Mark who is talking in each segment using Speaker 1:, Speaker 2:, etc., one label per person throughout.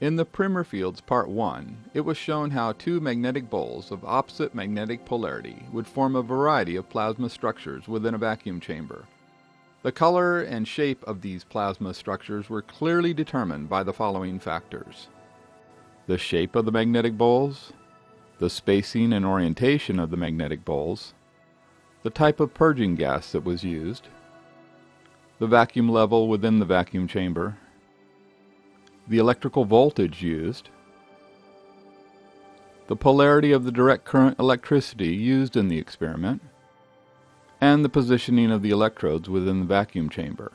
Speaker 1: In the Primer fields Part 1, it was shown how two magnetic bowls of opposite magnetic polarity would form a variety of plasma structures within a vacuum chamber. The color and shape of these plasma structures were clearly determined by the following factors. The shape of the magnetic bowls, the spacing and orientation of the magnetic bowls, the type of purging gas that was used, the vacuum level within the vacuum chamber, the electrical voltage used, the polarity of the direct current electricity used in the experiment, and the positioning of the electrodes within the vacuum chamber.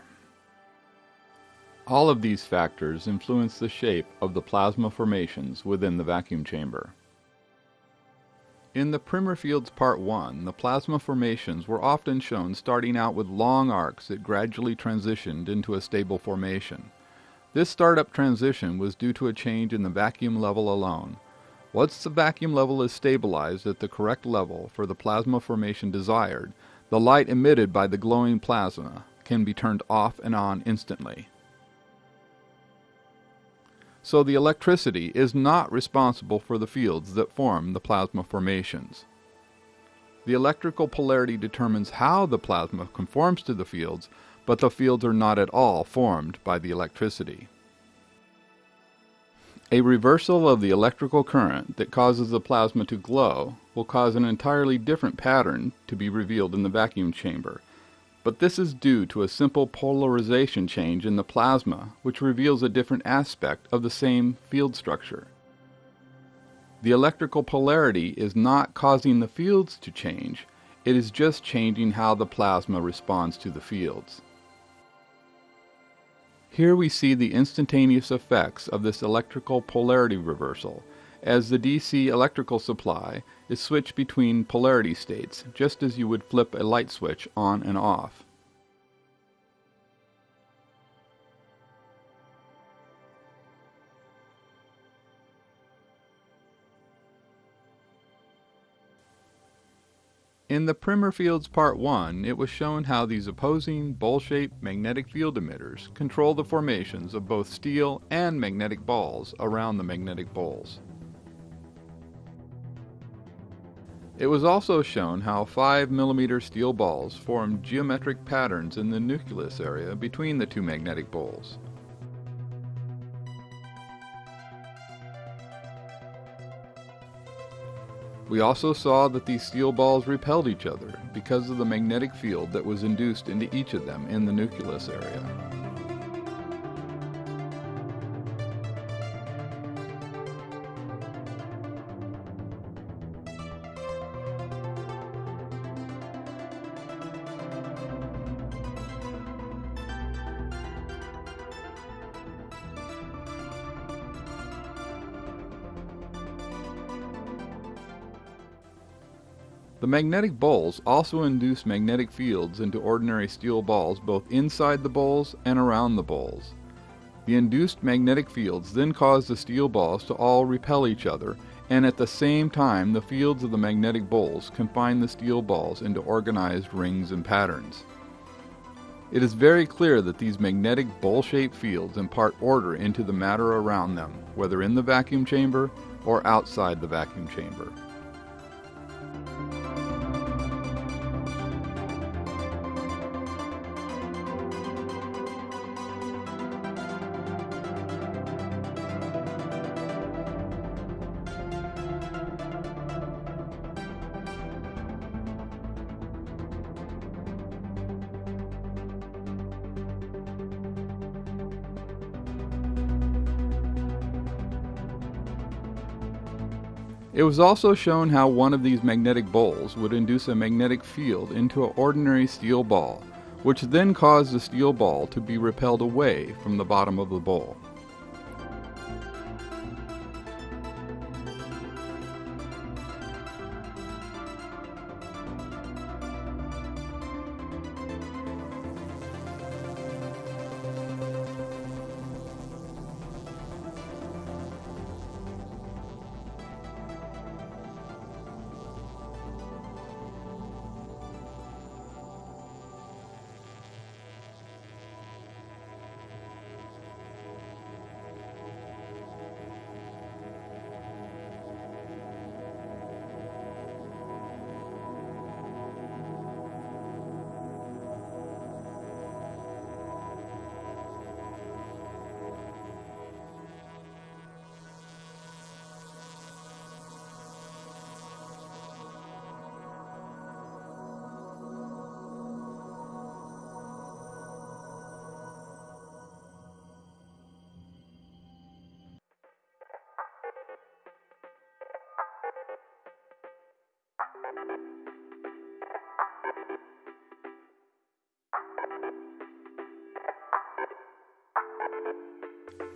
Speaker 1: All of these factors influence the shape of the plasma formations within the vacuum chamber. In the Primer fields Part 1, the plasma formations were often shown starting out with long arcs that gradually transitioned into a stable formation. This startup transition was due to a change in the vacuum level alone. Once the vacuum level is stabilized at the correct level for the plasma formation desired, the light emitted by the glowing plasma can be turned off and on instantly. So the electricity is not responsible for the fields that form the plasma formations. The electrical polarity determines how the plasma conforms to the fields, but the fields are not at all formed by the electricity. A reversal of the electrical current that causes the plasma to glow will cause an entirely different pattern to be revealed in the vacuum chamber, but this is due to a simple polarization change in the plasma which reveals a different aspect of the same field structure. The electrical polarity is not causing the fields to change, it is just changing how the plasma responds to the fields. Here we see the instantaneous effects of this electrical polarity reversal, as the DC electrical supply is switched between polarity states, just as you would flip a light switch on and off. In the Primer fields Part 1, it was shown how these opposing bowl-shaped magnetic field emitters control the formations of both steel and magnetic balls around the magnetic bowls. It was also shown how 5 mm steel balls form geometric patterns in the nucleus area between the two magnetic bowls. We also saw that these steel balls repelled each other because of the magnetic field that was induced into each of them in the nucleus area. Magnetic bowls also induce magnetic fields into ordinary steel balls both inside the bowls and around the bowls. The induced magnetic fields then cause the steel balls to all repel each other, and at the same time the fields of the magnetic bowls confine the steel balls into organized rings and patterns. It is very clear that these magnetic bowl-shaped fields impart order into the matter around them, whether in the vacuum chamber or outside the vacuum chamber. Was also shown how one of these magnetic bowls would induce a magnetic field into an ordinary steel ball, which then caused the steel ball to be repelled away from the bottom of the bowl.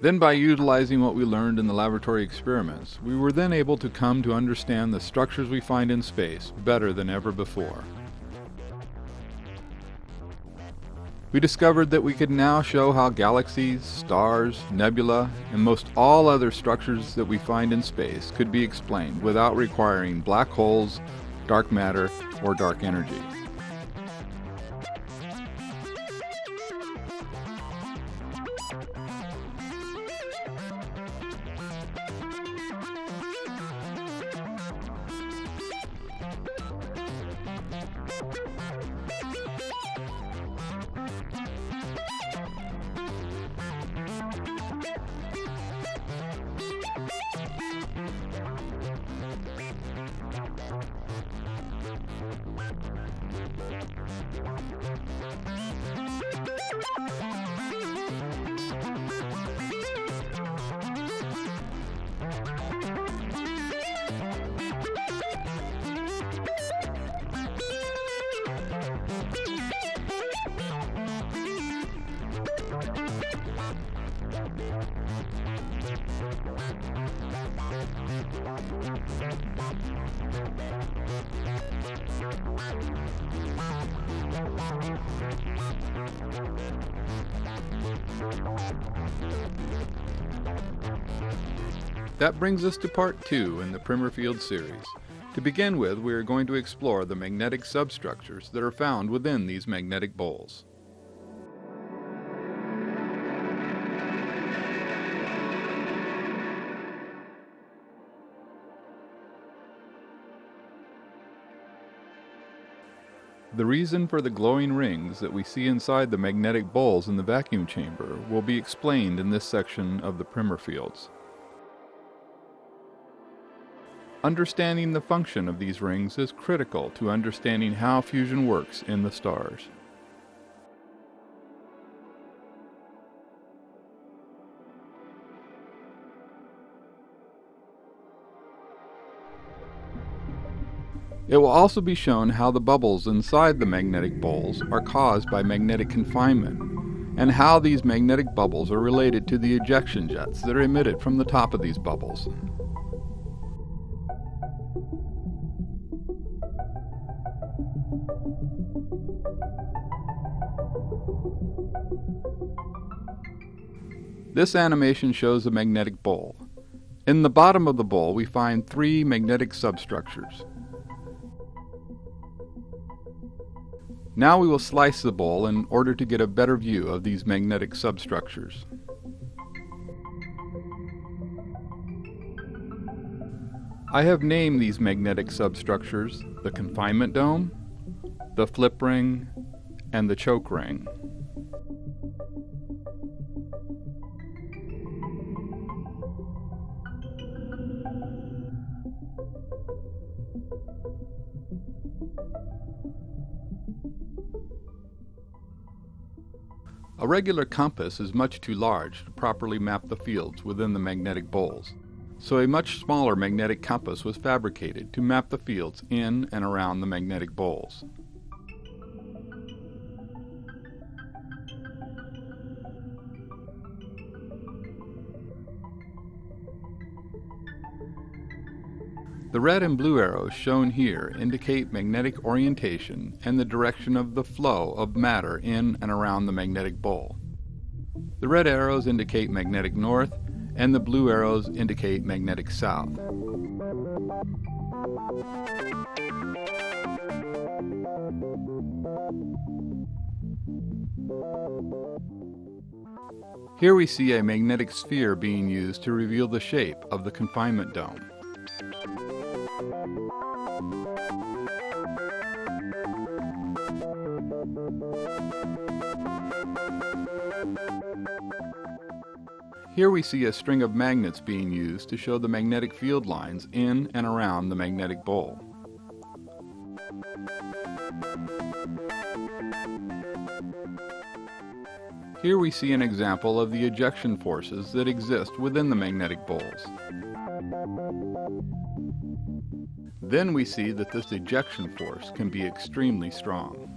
Speaker 1: Then by utilizing what we learned in the laboratory experiments, we were then able to come to understand the structures we find in space better than ever before. We discovered that we could now show how galaxies, stars, nebula, and most all other structures that we find in space could be explained without requiring black holes, dark matter, or dark energy. That brings us to part two in the Primer Field series. To begin with, we are going to explore the magnetic substructures that are found within these magnetic bowls. The reason for the glowing rings that we see inside the magnetic bowls in the vacuum chamber will be explained in this section of the Primer Fields. Understanding the function of these rings is critical to understanding how fusion works in the stars. It will also be shown how the bubbles inside the magnetic bowls are caused by magnetic confinement, and how these magnetic bubbles are related to the ejection jets that are emitted from the top of these bubbles. This animation shows a magnetic bowl. In the bottom of the bowl, we find three magnetic substructures. Now we will slice the bowl in order to get a better view of these magnetic substructures. I have named these magnetic substructures the confinement dome, the flip ring, and the choke ring. A regular compass is much too large to properly map the fields within the magnetic bowls. So a much smaller magnetic compass was fabricated to map the fields in and around the magnetic poles. The red and blue arrows shown here indicate magnetic orientation and the direction of the flow of matter in and around the magnetic pole. The red arrows indicate magnetic north and the blue arrows indicate magnetic south. Here we see a magnetic sphere being used to reveal the shape of the confinement dome. Here we see a string of magnets being used to show the magnetic field lines in and around the magnetic bowl. Here we see an example of the ejection forces that exist within the magnetic poles. Then we see that this ejection force can be extremely strong.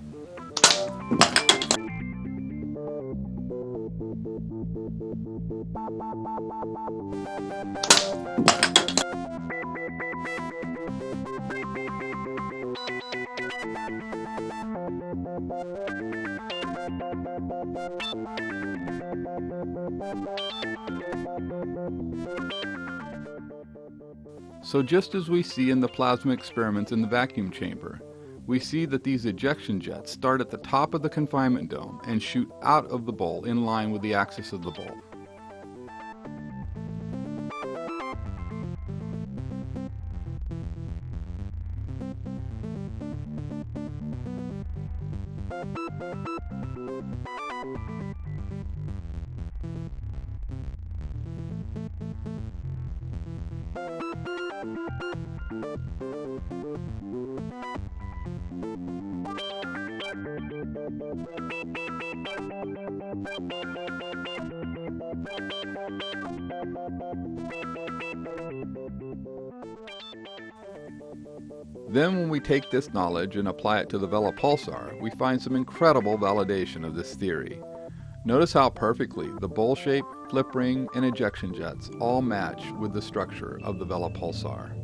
Speaker 1: So just as we see in the plasma experiments in the vacuum chamber, we see that these ejection jets start at the top of the confinement dome and shoot out of the bowl in line with the axis of the bowl. Take this knowledge and apply it to the Vela pulsar, we find some incredible validation of this theory. Notice how perfectly the bowl shape, flip ring, and ejection jets all match with the structure of the Vela pulsar.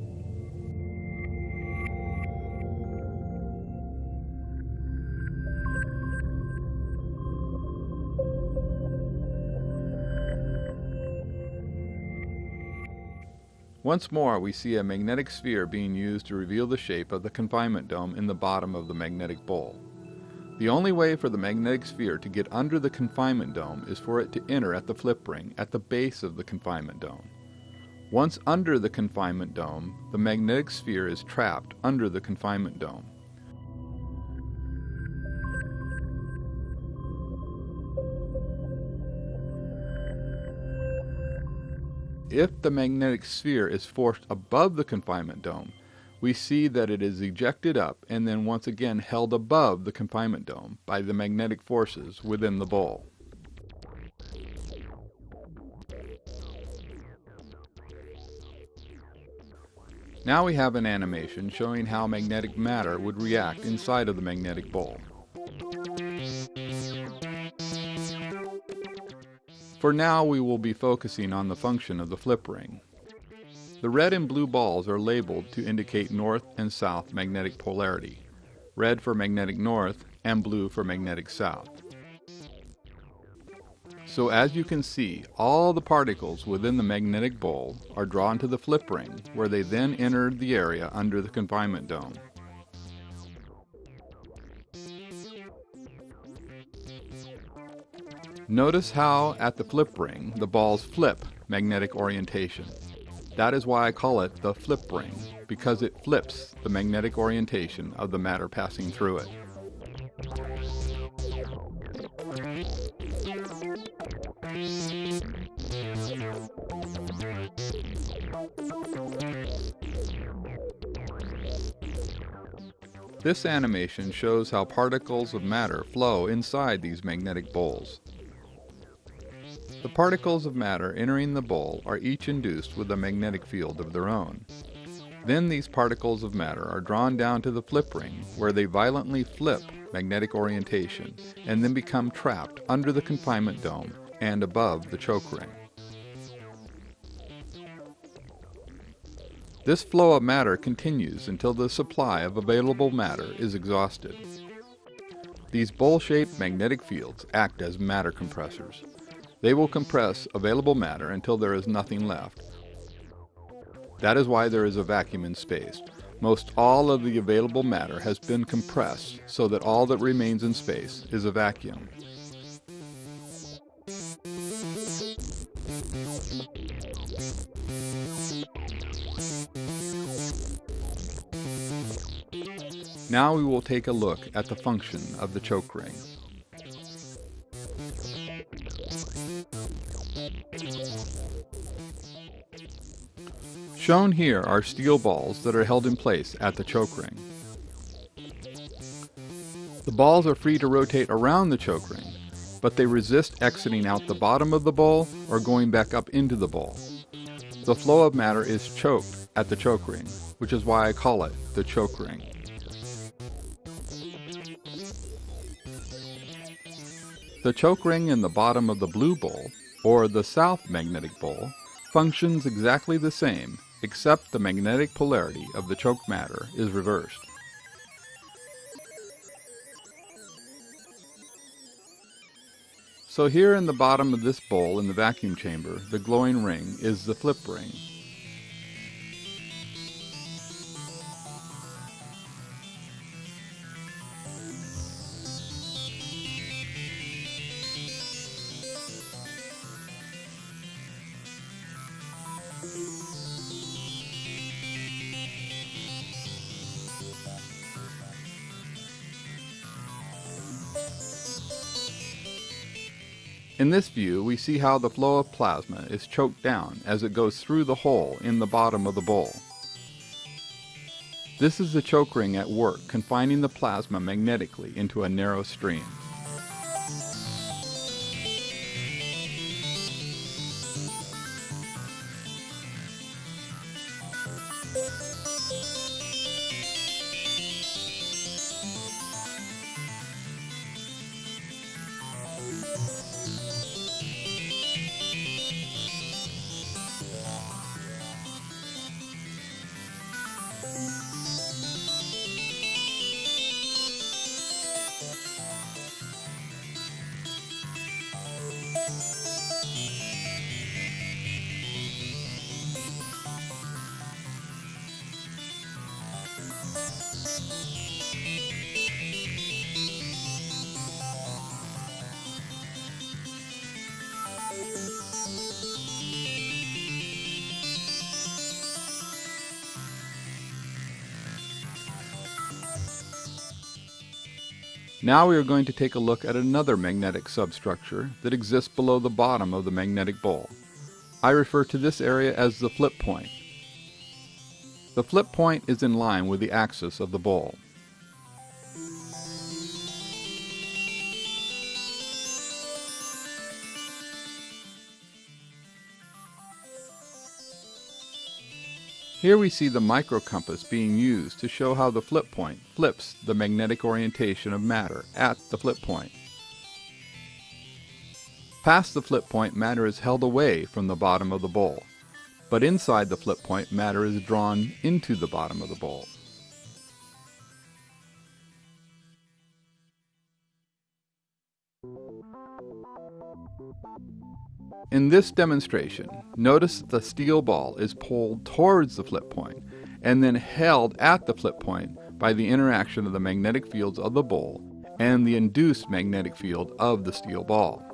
Speaker 1: Once more, we see a magnetic sphere being used to reveal the shape of the confinement dome in the bottom of the magnetic bowl. The only way for the magnetic sphere to get under the confinement dome is for it to enter at the flip ring at the base of the confinement dome. Once under the confinement dome, the magnetic sphere is trapped under the confinement dome. If the magnetic sphere is forced above the confinement dome, we see that it is ejected up and then once again held above the confinement dome by the magnetic forces within the bowl. Now we have an animation showing how magnetic matter would react inside of the magnetic bowl. For now we will be focusing on the function of the flip ring. The red and blue balls are labeled to indicate north and south magnetic polarity, red for magnetic north and blue for magnetic south. So as you can see, all the particles within the magnetic bowl are drawn to the flip ring, where they then enter the area under the confinement dome. Notice how at the flip ring the balls flip magnetic orientation. That is why I call it the flip ring, because it flips the magnetic orientation of the matter passing through it. This animation shows how particles of matter flow inside these magnetic bowls. The particles of matter entering the bowl are each induced with a magnetic field of their own. Then these particles of matter are drawn down to the flip ring where they violently flip magnetic orientation and then become trapped under the confinement dome and above the choke ring. This flow of matter continues until the supply of available matter is exhausted. These bowl-shaped magnetic fields act as matter compressors. They will compress available matter until there is nothing left. That is why there is a vacuum in space. Most all of the available matter has been compressed so that all that remains in space is a vacuum. Now we will take a look at the function of the choke ring. Shown here are steel balls that are held in place at the choke ring. The balls are free to rotate around the choke ring, but they resist exiting out the bottom of the bowl or going back up into the bowl. The flow of matter is choked at the choke ring, which is why I call it the choke ring. The choke ring in the bottom of the blue bowl, or the south magnetic bowl, functions exactly the same except the magnetic polarity of the choke matter is reversed. So here in the bottom of this bowl in the vacuum chamber, the glowing ring is the flip ring. In this view, we see how the flow of plasma is choked down as it goes through the hole in the bottom of the bowl. This is the choke ring at work confining the plasma magnetically into a narrow stream. Now we are going to take a look at another magnetic substructure that exists below the bottom of the magnetic bowl. I refer to this area as the flip point. The flip point is in line with the axis of the bowl. Here we see the microcompass being used to show how the flip point flips the magnetic orientation of matter at the flip point. Past the flip point, matter is held away from the bottom of the bowl, but inside the flip point, matter is drawn into the bottom of the bowl. In this demonstration, notice that the steel ball is pulled towards the flip point and then held at the flip point by the interaction of the magnetic fields of the bowl and the induced magnetic field of the steel ball.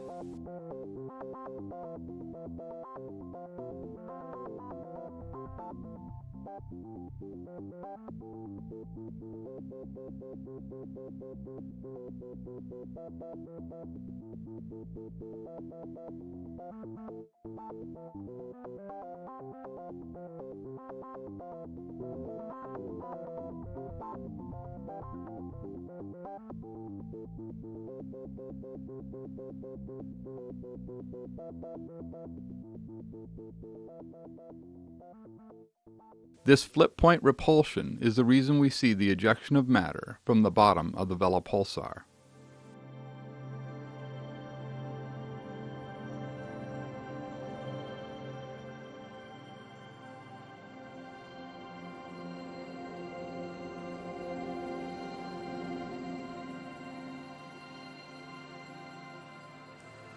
Speaker 1: This flip point repulsion is the reason we see the ejection of matter from the bottom of the Vela pulsar.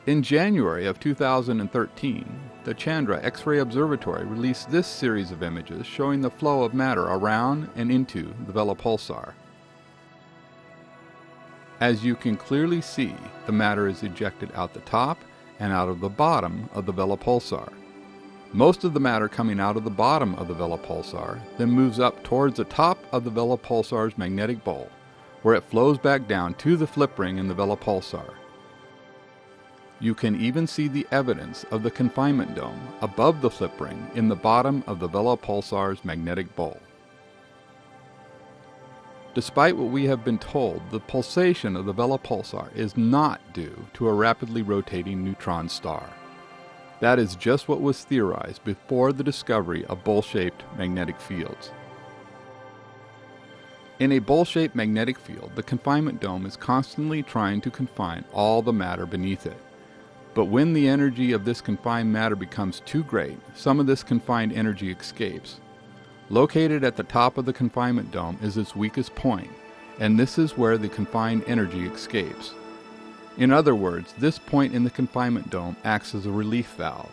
Speaker 1: In January of 2013, the Chandra X-ray Observatory released this series of images showing the flow of matter around and into the Vela pulsar. As you can clearly see, the matter is ejected out the top and out of the bottom of the Vela pulsar. Most of the matter coming out of the bottom of the Vela pulsar then moves up towards the top of the Vela pulsar's magnetic bowl, where it flows back down to the flip ring in the Vela pulsar. You can even see the evidence of the confinement dome above the flip ring in the bottom of the Vela pulsar's magnetic bowl. Despite what we have been told, the pulsation of the Vela pulsar is not due to a rapidly rotating neutron star. That is just what was theorized before the discovery of bowl-shaped magnetic fields. In a bowl-shaped magnetic field, the confinement dome is constantly trying to confine all the matter beneath it. But when the energy of this confined matter becomes too great, some of this confined energy escapes. Located at the top of the confinement dome is its weakest point, and this is where the confined energy escapes. In other words, this point in the confinement dome acts as a relief valve.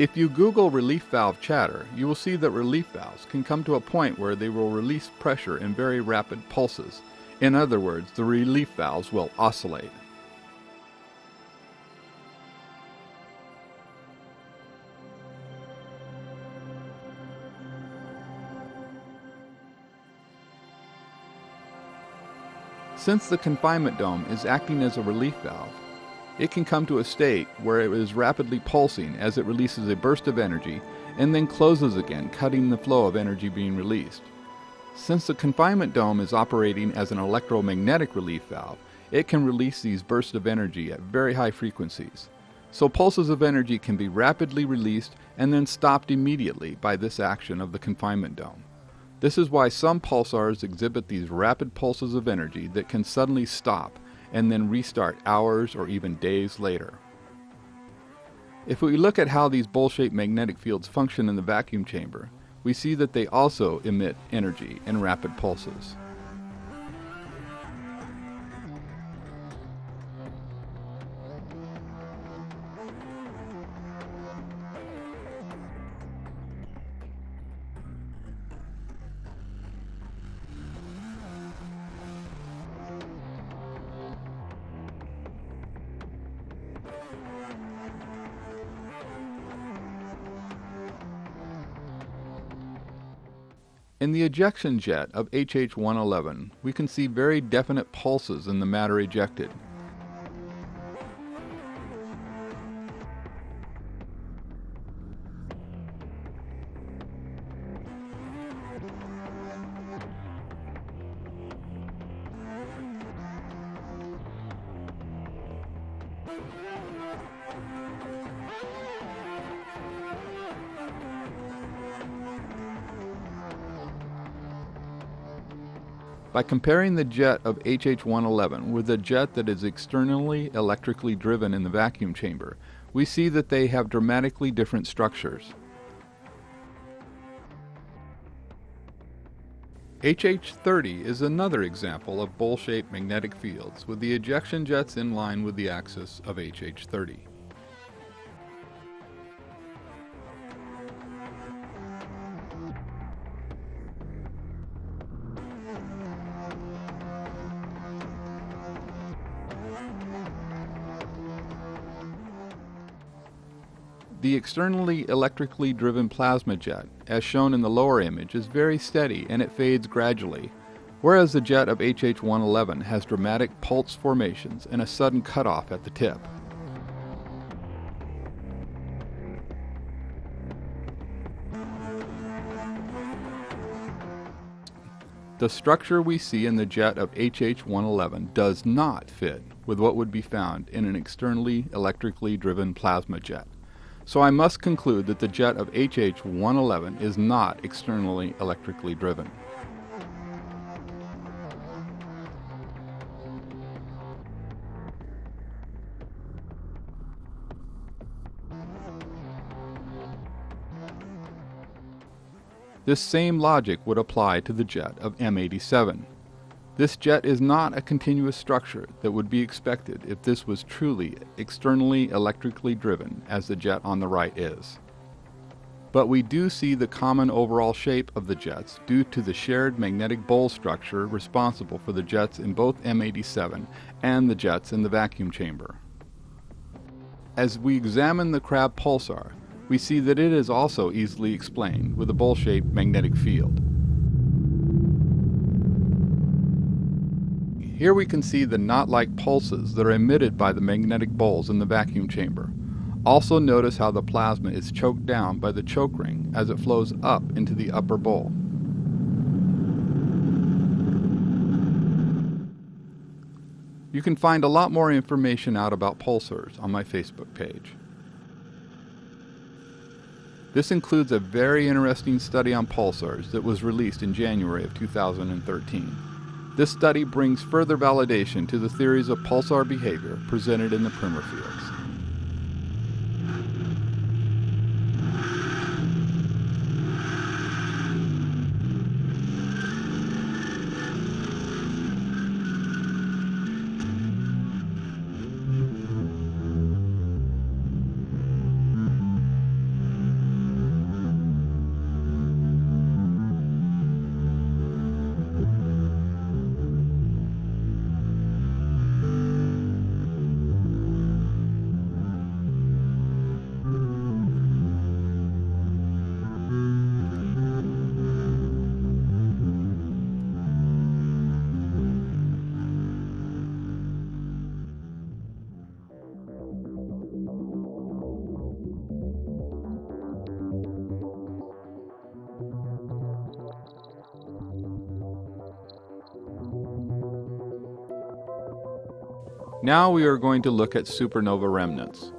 Speaker 1: If you Google relief valve chatter, you will see that relief valves can come to a point where they will release pressure in very rapid pulses. In other words, the relief valves will oscillate. Since the confinement dome is acting as a relief valve, it can come to a state where it is rapidly pulsing as it releases a burst of energy and then closes again, cutting the flow of energy being released. Since the confinement dome is operating as an electromagnetic relief valve, it can release these bursts of energy at very high frequencies. So pulses of energy can be rapidly released and then stopped immediately by this action of the confinement dome. This is why some pulsars exhibit these rapid pulses of energy that can suddenly stop and then restart hours or even days later. If we look at how these bowl-shaped magnetic fields function in the vacuum chamber, we see that they also emit energy in rapid pulses. In the ejection jet of HH-111, we can see very definite pulses in the matter ejected. By comparing the jet of HH111 with a jet that is externally electrically driven in the vacuum chamber, we see that they have dramatically different structures. HH30 is another example of bowl-shaped magnetic fields with the ejection jets in line with the axis of HH30. The externally electrically driven plasma jet, as shown in the lower image, is very steady and it fades gradually, whereas the jet of HH111 has dramatic pulse formations and a sudden cutoff at the tip. the structure we see in the jet of HH111 does not fit with what would be found in an externally electrically driven plasma jet. So I must conclude that the jet of HH111 is not externally electrically driven. This same logic would apply to the jet of M87. This jet is not a continuous structure that would be expected if this was truly externally electrically driven as the jet on the right is. But we do see the common overall shape of the jets due to the shared magnetic bowl structure responsible for the jets in both M87 and the jets in the vacuum chamber. As we examine the Crab pulsar, we see that it is also easily explained with a bowl-shaped magnetic field. Here we can see the knot-like pulses that are emitted by the magnetic bowls in the vacuum chamber. Also notice how the plasma is choked down by the choke ring as it flows up into the upper bowl. You can find a lot more information out about pulsars on my Facebook page. This includes a very interesting study on pulsars that was released in January of 2013. This study brings further validation to the theories of pulsar behavior presented in the Primer fields. Now we are going to look at supernova remnants.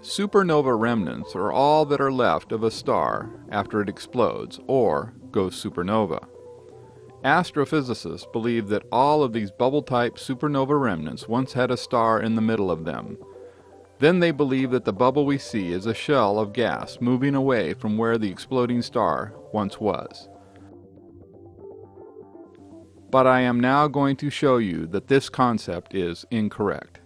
Speaker 1: Supernova remnants are all that are left of a star after it explodes or goes supernova. Astrophysicists believe that all of these bubble-type supernova remnants once had a star in the middle of them. Then they believe that the bubble we see is a shell of gas moving away from where the exploding star once was but I am now going to show you that this concept is incorrect.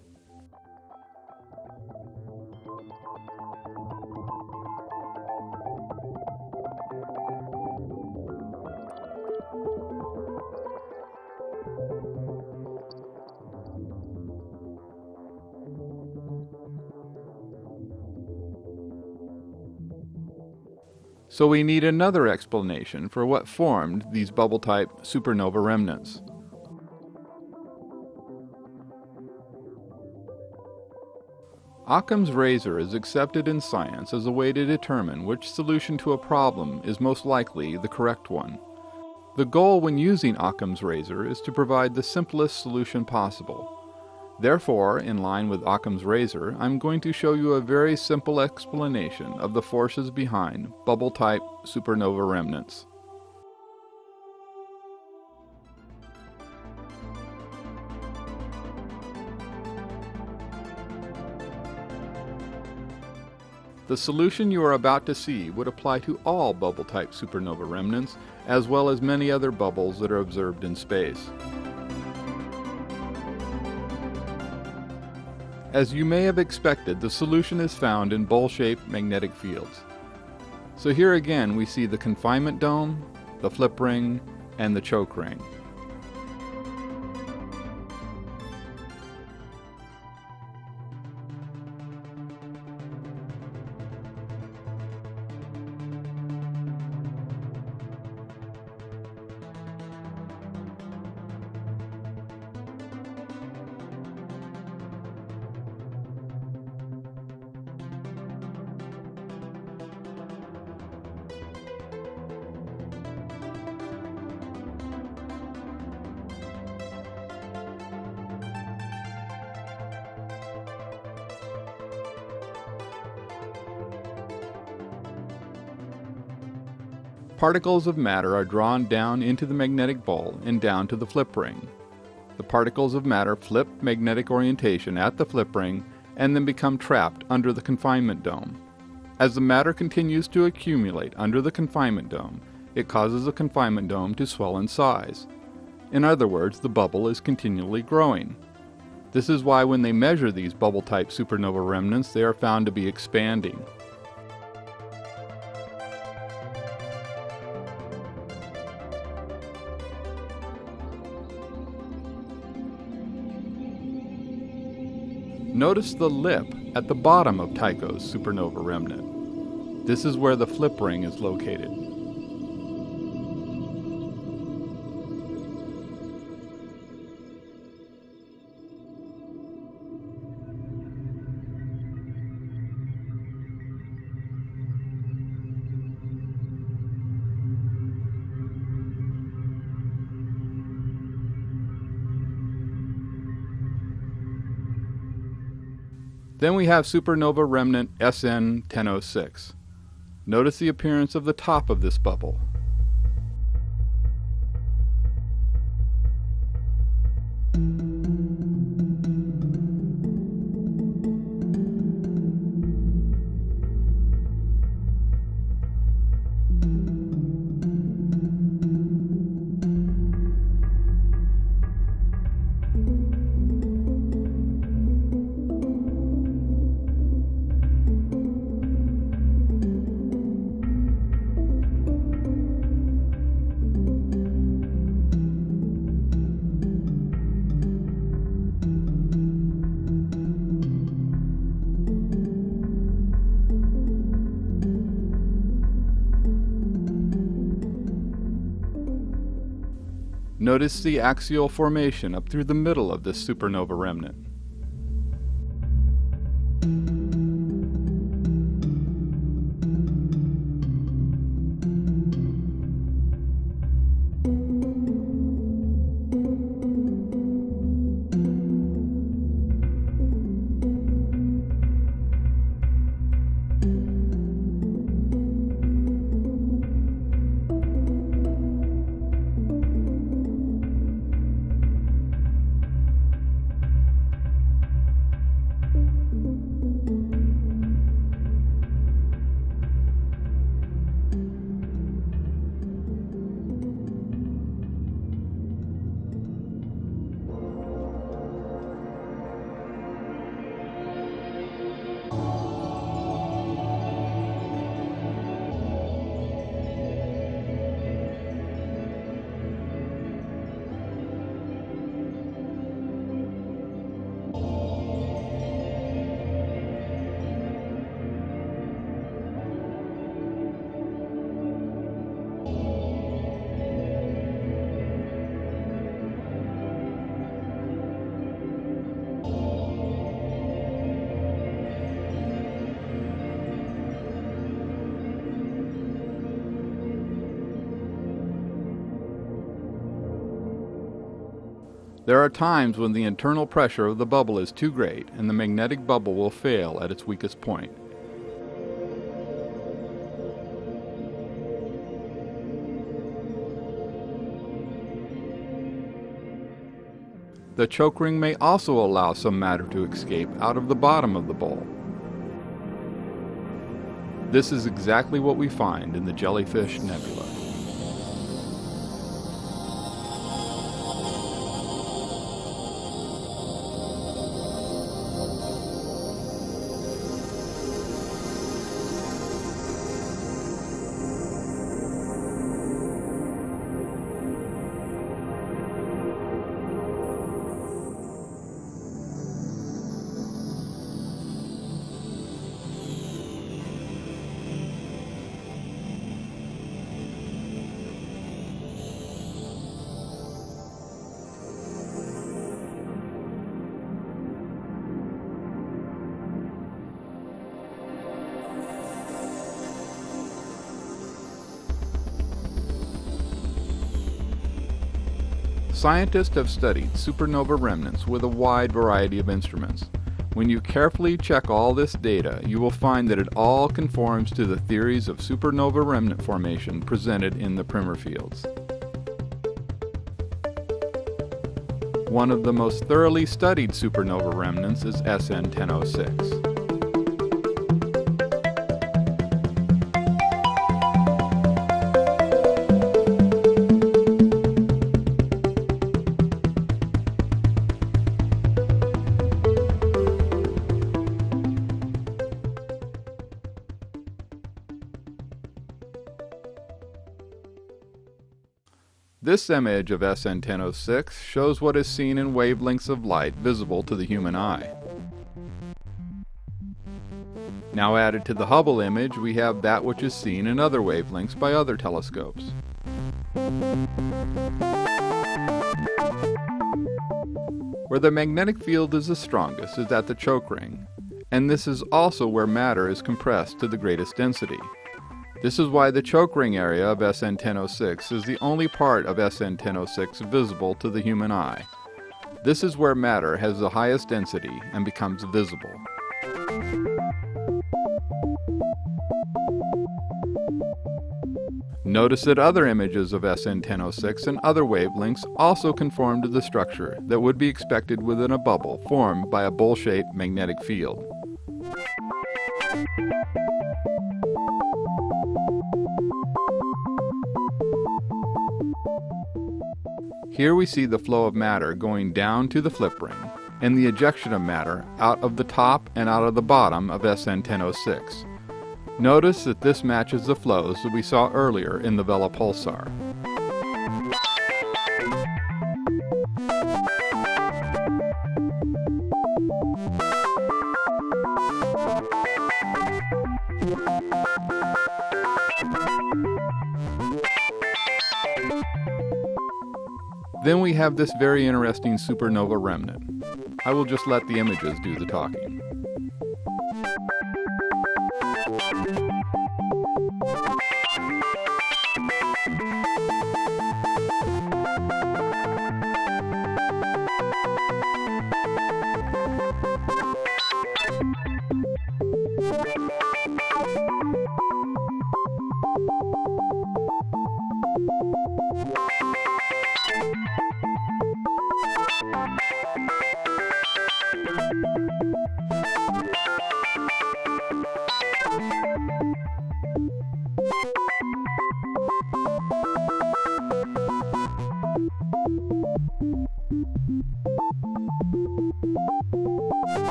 Speaker 1: So we need another explanation for what formed these bubble-type supernova remnants. Occam's razor is accepted in science as a way to determine which solution to a problem is most likely the correct one. The goal when using Occam's razor is to provide the simplest solution possible. Therefore, in line with Occam's razor, I'm going to show you a very simple explanation of the forces behind bubble-type supernova remnants. The solution you are about to see would apply to all bubble-type supernova remnants, as well as many other bubbles that are observed in space. As you may have expected, the solution is found in bowl-shaped magnetic fields. So here again we see the confinement dome, the flip ring, and the choke ring. Particles of matter are drawn down into the magnetic bowl and down to the flip ring. The particles of matter flip magnetic orientation at the flip ring and then become trapped under the confinement dome. As the matter continues to accumulate under the confinement dome, it causes the confinement dome to swell in size. In other words, the bubble is continually growing. This is why when they measure these bubble type supernova remnants, they are found to be expanding. Notice the lip at the bottom of Tycho's supernova remnant. This is where the flip ring is located. Then we have supernova remnant SN 1006. Notice the appearance of the top of this bubble. Notice the axial formation up through the middle of this supernova remnant. There are times when the internal pressure of the bubble is too great and the magnetic bubble will fail at its weakest point. The choke ring may also allow some matter to escape out of the bottom of the bowl. This is exactly what we find in the Jellyfish Nebula. Scientists have studied supernova remnants with a wide variety of instruments. When you carefully check all this data, you will find that it all conforms to the theories of supernova remnant formation presented in the Primer fields. One of the most thoroughly studied supernova remnants is SN 1006. This image of SN 1006 shows what is seen in wavelengths of light visible to the human eye. Now added to the Hubble image, we have that which is seen in other wavelengths by other telescopes. Where the magnetic field is the strongest is at the choke ring, and this is also where matter is compressed to the greatest density. This is why the choke ring area of SN 1006 is the only part of SN 1006 visible to the human eye. This is where matter has the highest density and becomes visible. Notice that other images of SN 1006 and other wavelengths also conform to the structure that would be expected within a bubble formed by a bowl-shaped magnetic field. Here we see the flow of matter going down to the flip ring and the ejection of matter out of the top and out of the bottom of SN 1006. Notice that this matches the flows that we saw earlier in the Vela pulsar. Then we have this very interesting supernova remnant. I will just let the images do the talking.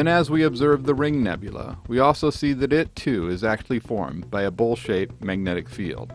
Speaker 1: Then as we observe the Ring Nebula, we also see that it too is actually formed by a bowl-shaped magnetic field.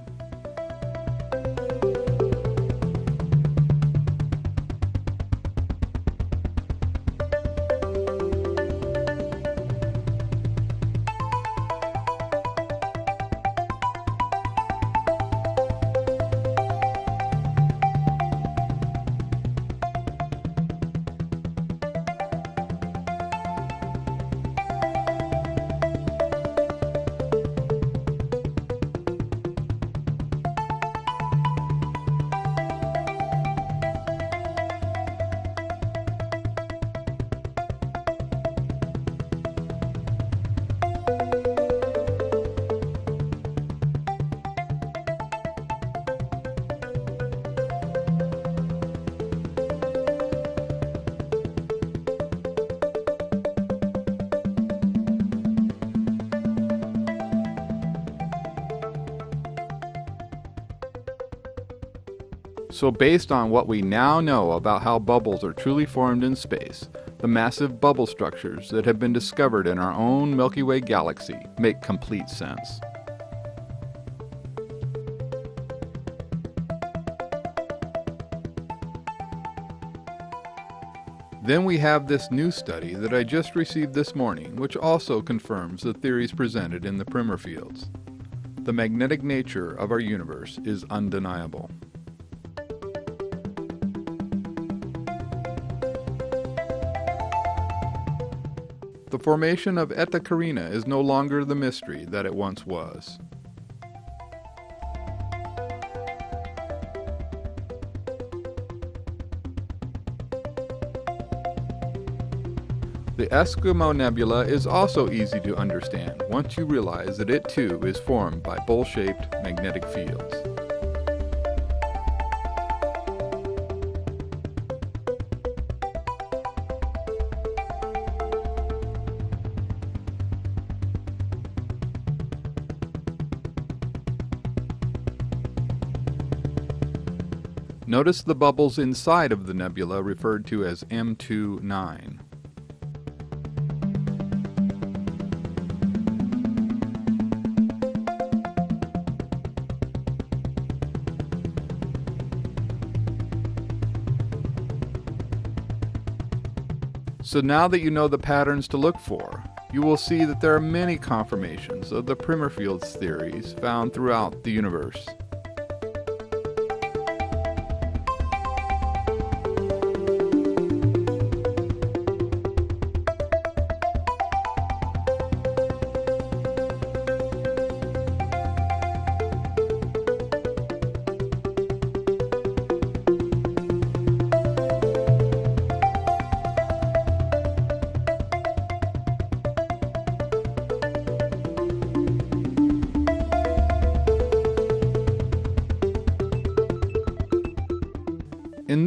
Speaker 1: So based on what we now know about how bubbles are truly formed in space, the massive bubble structures that have been discovered in our own Milky Way galaxy make complete sense. Then we have this new study that I just received this morning, which also confirms the theories presented in the primer fields. The magnetic nature of our universe is undeniable. Formation of Eta Carinae is no longer the mystery that it once was. The Eskimo Nebula is also easy to understand once you realize that it too is formed by bowl-shaped magnetic fields. Notice the bubbles inside of the nebula referred to as M29. So now that you know the patterns to look for, you will see that there are many confirmations of the Primer fields theories found throughout the universe.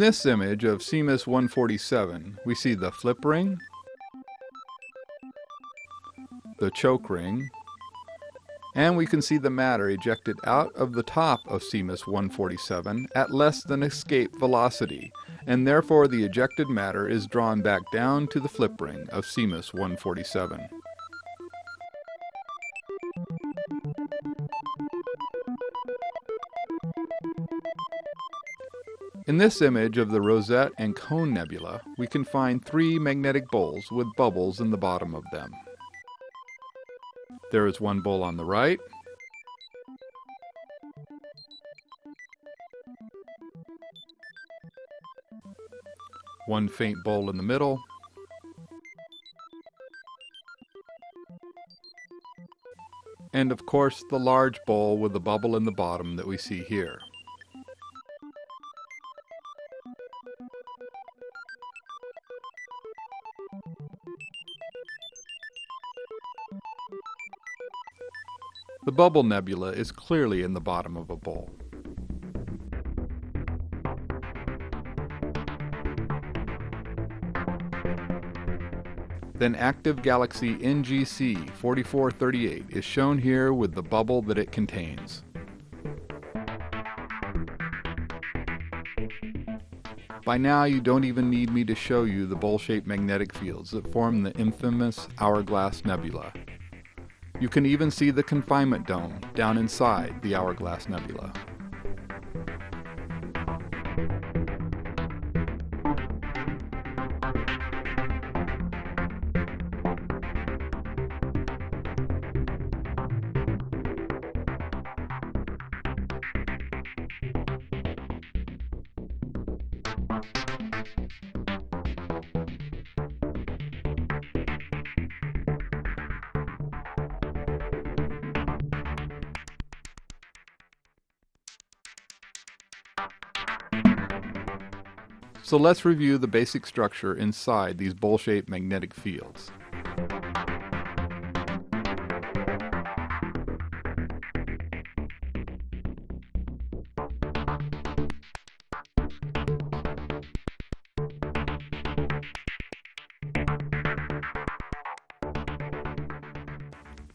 Speaker 1: This image of Simeis 147, we see the flip ring, the choke ring, and we can see the matter ejected out of the top of Simeis 147 at less than escape velocity, and therefore the ejected matter is drawn back down to the flip ring of Simeis 147. In this image of the Rosette and Cone Nebula, we can find three magnetic bowls with bubbles in the bottom of them. There is one bowl on the right, one faint bowl in the middle, and of course the large bowl with the bubble in the bottom that we see here. The bubble nebula is clearly in the bottom of a bowl. Then active galaxy NGC 4438 is shown here with the bubble that it contains. By now you don't even need me to show you the bowl-shaped magnetic fields that form the infamous Hourglass Nebula. You can even see the confinement dome down inside the Hourglass Nebula. So let's review the basic structure inside these bowl-shaped magnetic fields.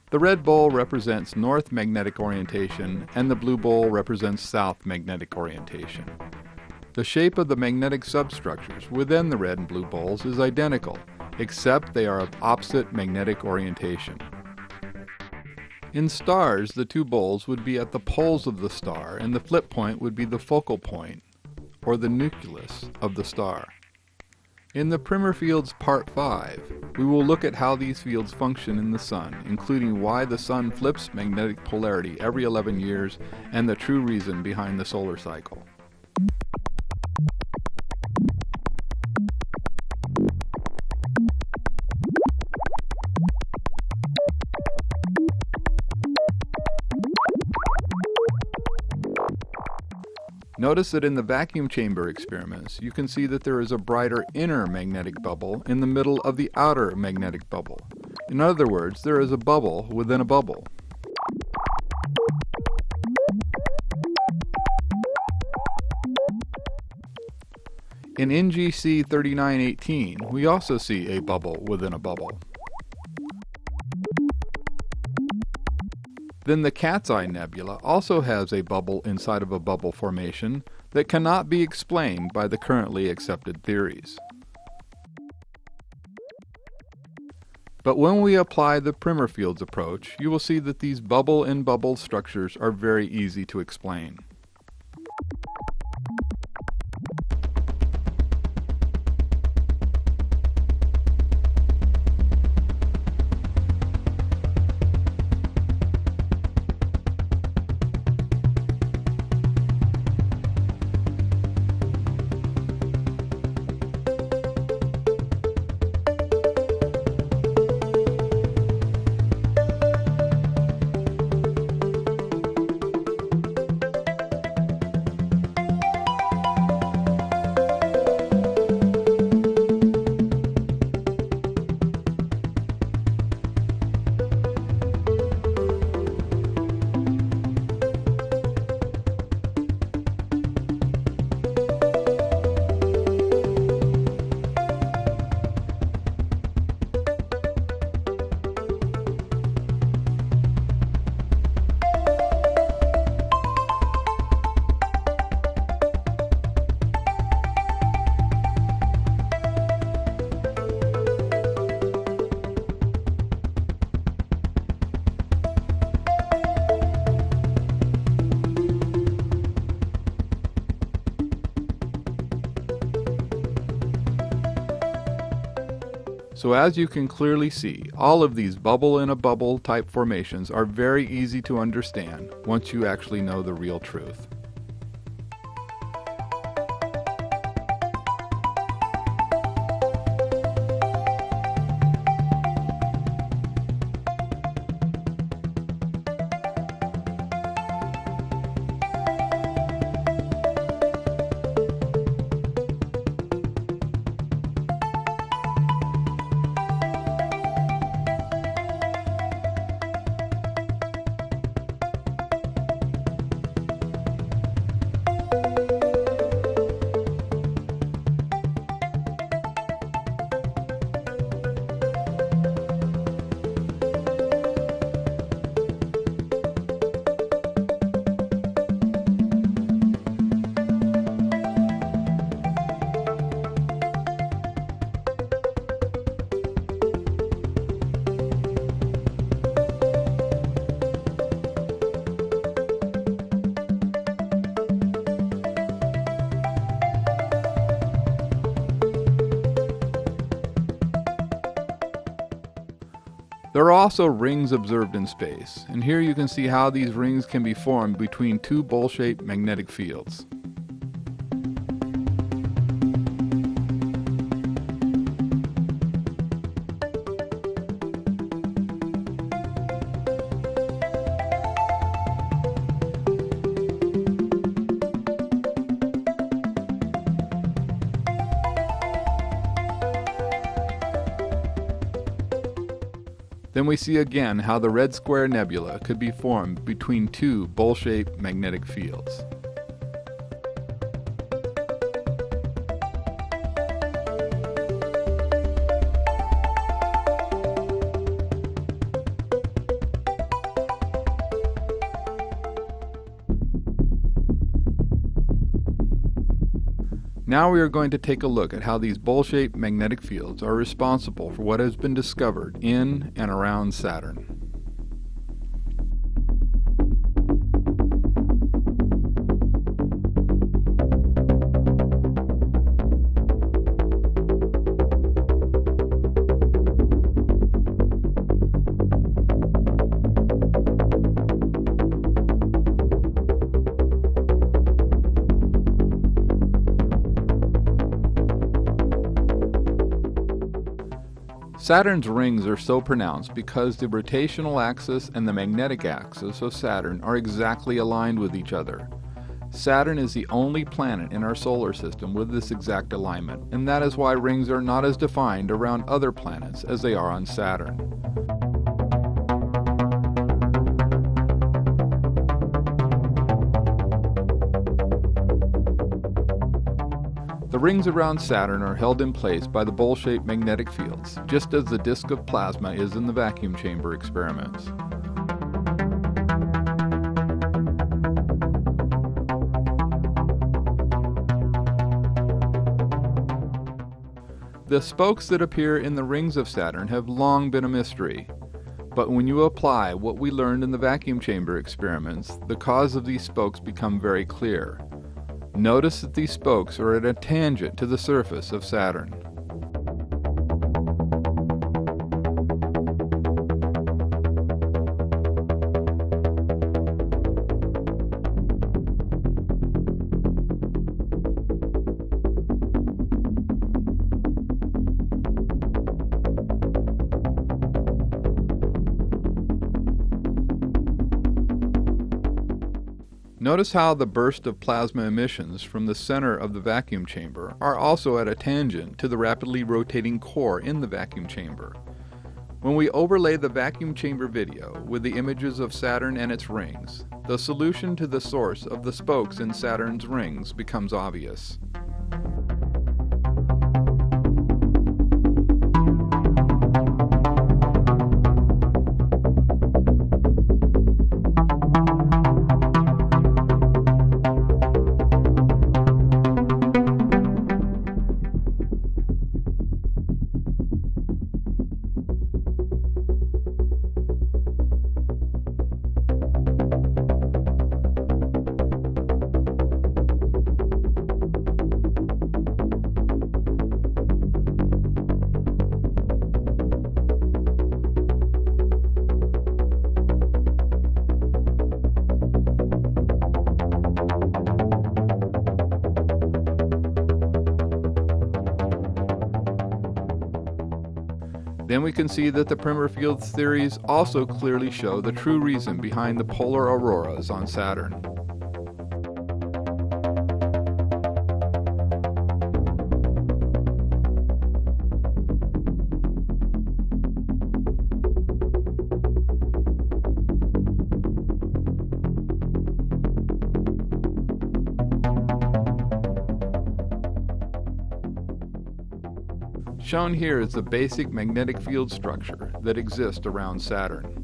Speaker 1: The red bowl represents north magnetic orientation and the blue bowl represents south magnetic orientation. The shape of the magnetic substructures within the red and blue bowls is identical, except they are of opposite magnetic orientation. In stars, the two bowls would be at the poles of the star, and the flip point would be the focal point, or the nucleus, of the star. In the Primer Fields Part 5, we will look at how these fields function in the Sun, including why the Sun flips magnetic polarity every 11 years and the true reason behind the solar cycle. Notice that in the vacuum chamber experiments, you can see that there is a brighter inner magnetic bubble in the middle of the outer magnetic bubble. In other words, there is a bubble within a bubble. In NGC 3918, we also see a bubble within a bubble. Then the Cat's Eye Nebula also has a bubble inside of a bubble formation that cannot be explained by the currently accepted theories. But when we apply the Primer fields approach, you will see that these bubble-in-bubble structures are very easy to explain. So as you can clearly see, all of these bubble in a bubble type formations are very easy to understand once you actually know the real truth. Also rings observed in space, and here you can see how these rings can be formed between two bowl-shaped magnetic fields. Then we see again how the Red Square Nebula could be formed between two bowl-shaped magnetic fields. Now we are going to take a look at how these bowl-shaped magnetic fields are responsible for what has been discovered in and around Saturn. Saturn's rings are so pronounced because the rotational axis and the magnetic axis of Saturn are exactly aligned with each other. Saturn is the only planet in our solar system with this exact alignment, and that is why rings are not as defined around other planets as they are on Saturn. Rings around Saturn are held in place by the bowl-shaped magnetic fields, just as the disk of plasma is in the vacuum chamber experiments. The spokes that appear in the rings of Saturn have long been a mystery. But when you apply what we learned in the vacuum chamber experiments, the cause of these spokes become very clear. Notice that these spokes are at a tangent to the surface of Saturn. Notice how the burst of plasma emissions from the center of the vacuum chamber are also at a tangent to the rapidly rotating core in the vacuum chamber. When we overlay the vacuum chamber video with the images of Saturn and its rings, the solution to the source of the spokes in Saturn's rings becomes obvious. We can see that the Primer fields theories also clearly show the true reason behind the polar auroras on Saturn. Shown here is the basic magnetic field structure that exists around Saturn.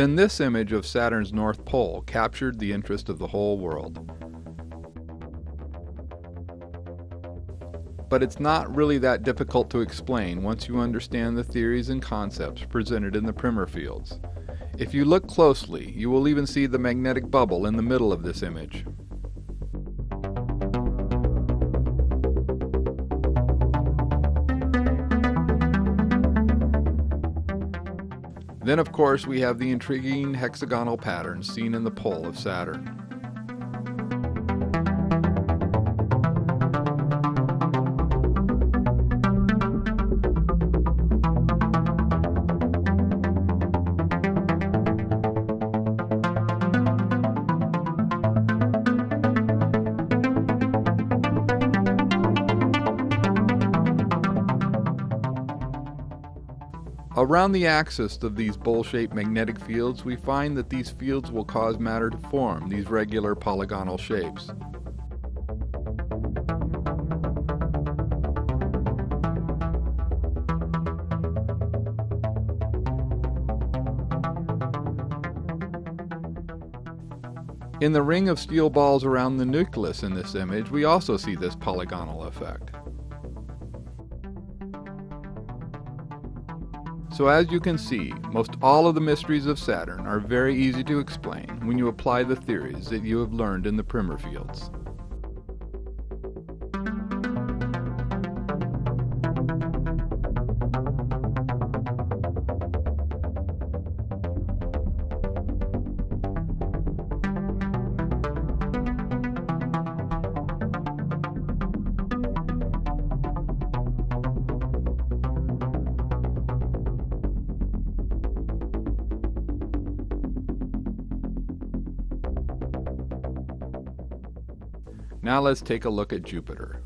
Speaker 1: Then this image of Saturn's North Pole captured the interest of the whole world. But it's not really that difficult to explain once you understand the theories and concepts presented in the Primer fields. If you look closely, you will even see the magnetic bubble in the middle of this image. Then, of course, we have the intriguing hexagonal pattern seen in the pole of Saturn. Around the axis of these bowl-shaped magnetic fields, we find that these fields will cause matter to form these regular polygonal shapes. In the ring of steel balls around the nucleus in this image, we also see this polygonal effect. So as you can see, most all of the mysteries of Saturn are very easy to explain when you apply the theories that you have learned in the primer fields. Let's take a look at Jupiter.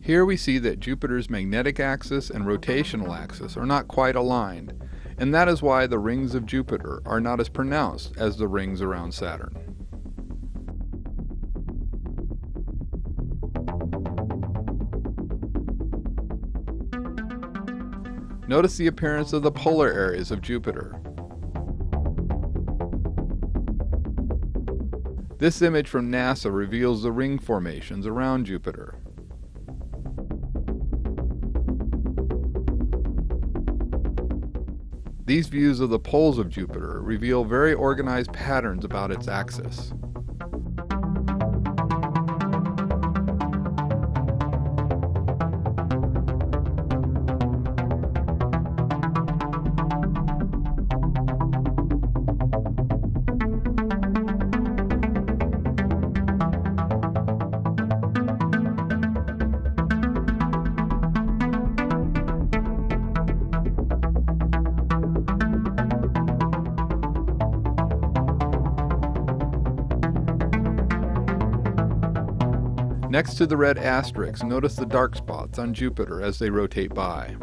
Speaker 1: Here we see that Jupiter's magnetic axis and rotational axis are not quite aligned, and that is why the rings of Jupiter are not as pronounced as the rings around Saturn. Notice the appearance of the polar areas of Jupiter. This image from NASA reveals the ring formations around Jupiter. These views of the poles of Jupiter reveal very organized patterns about its axis. Next to the red asterisks, notice the dark spots on Jupiter as they rotate by.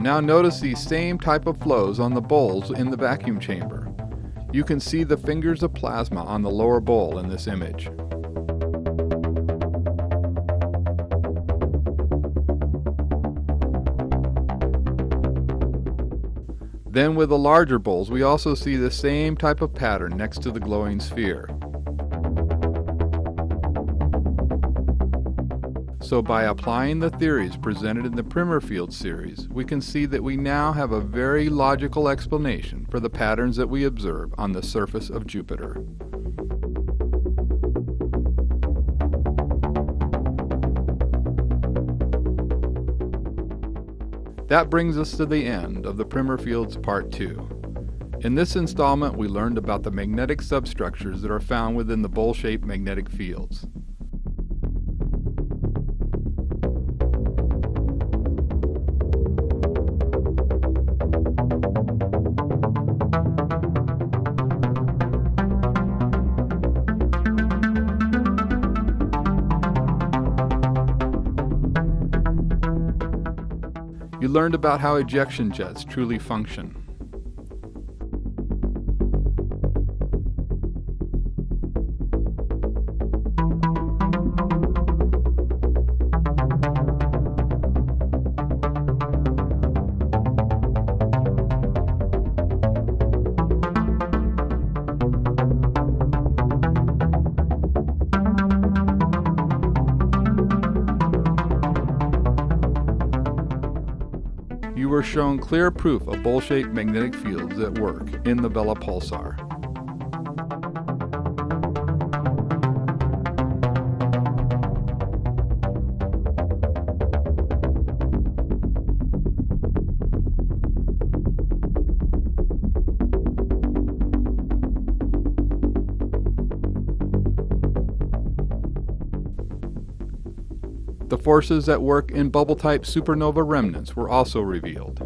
Speaker 1: Now notice these same type of flows on the bowls in the vacuum chamber. You can see the fingers of plasma on the lower bowl in this image. Then with the larger bowls, we also see the same type of pattern next to the glowing sphere. So by applying the theories presented in the Primer Field series, we can see that we now have a very logical explanation for the patterns that we observe on the surface of Jupiter. That brings us to the end of the Primer Fields Part 2. In this installment, we learned about the magnetic substructures that are found within the bowl-shaped magnetic fields. Learned about how ejection jets truly function. You were shown clear proof of bowl-shaped magnetic fields at work in the Vela pulsar. Forces at work in bubble-type supernova remnants were also revealed.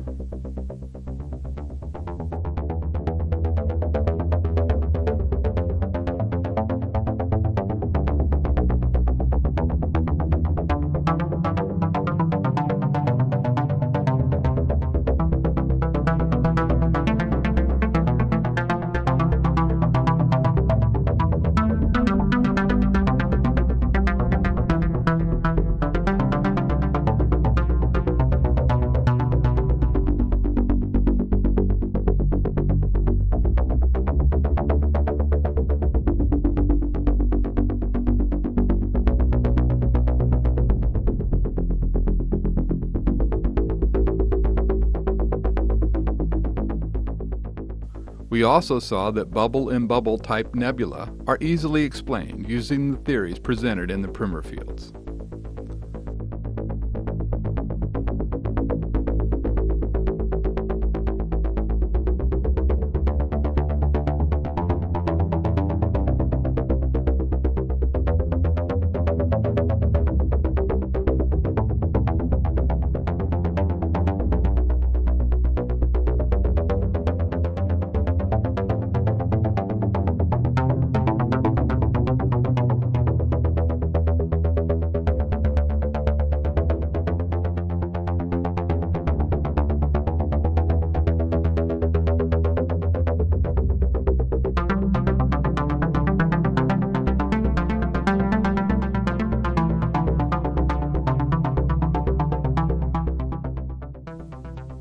Speaker 1: We also saw that bubble in bubble type nebula are easily explained using the theories presented in the Primer fields.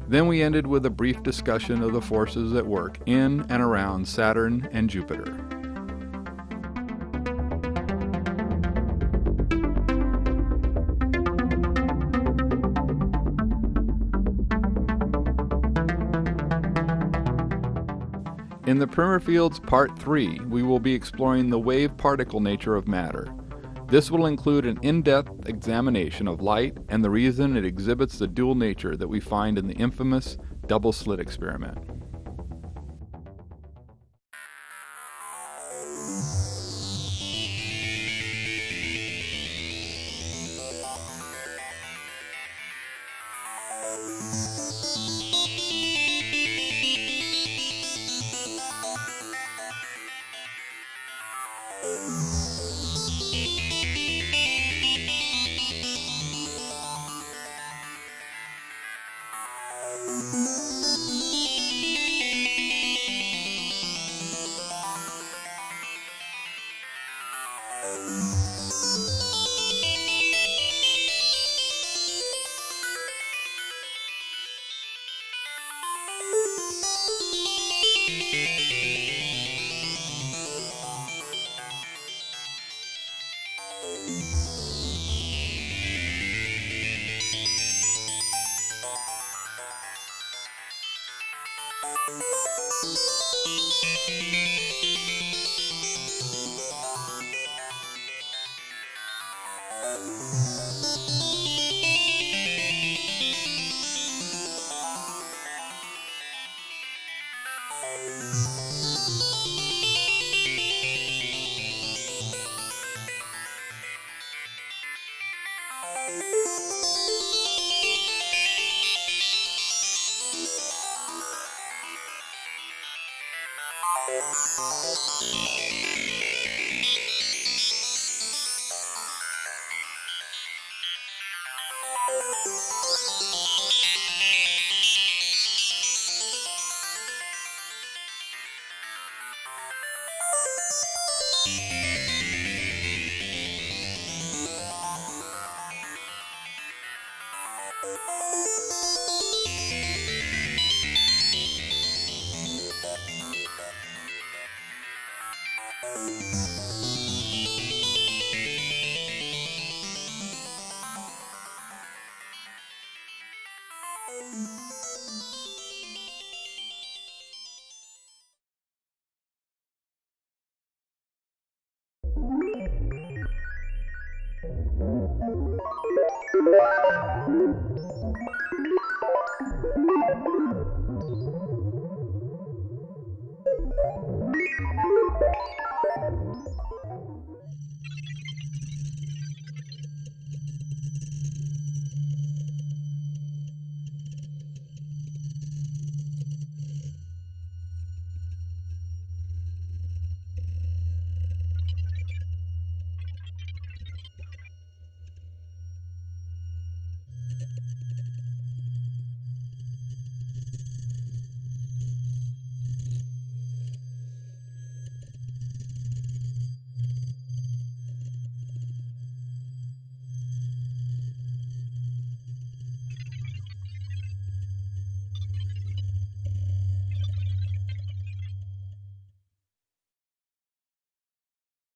Speaker 1: Then we ended with a brief discussion of the forces at work in and around Saturn and Jupiter. In the Primer Fields Part 3, we will be exploring the wave particle nature of matter this will include an in-depth examination of light and the reason it exhibits the dual nature that we find in the infamous double slit experiment.